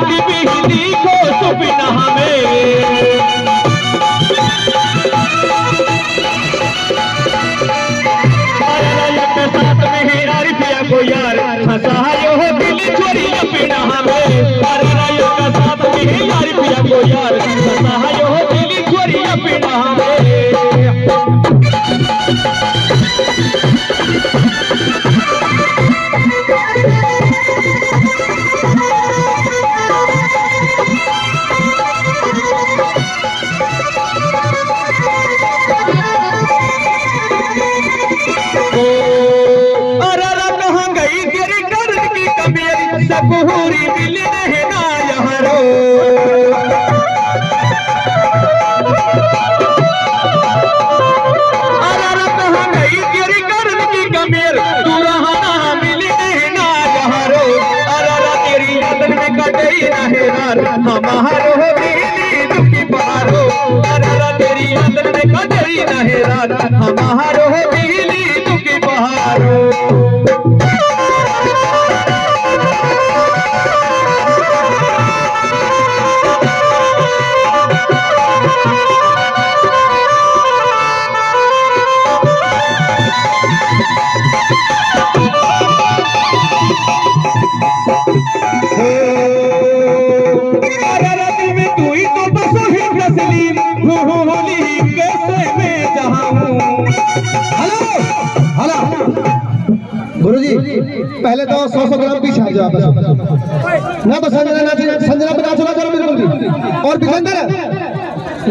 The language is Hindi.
रात बिजली को सुपिन हमें। साथ में हेरा रिपिया को यार। हंसायो हो दिल चोरी। रहा मिल रहना यहाँ हमारो दिली दुखी पारो। तेरी यादन में कटई रहेदार हमारो पहले तो सौ सौ ग्राम पीछे आ जाओ ना तो संजना नाच संजना नाचो ना करो बिल्कुल और बिना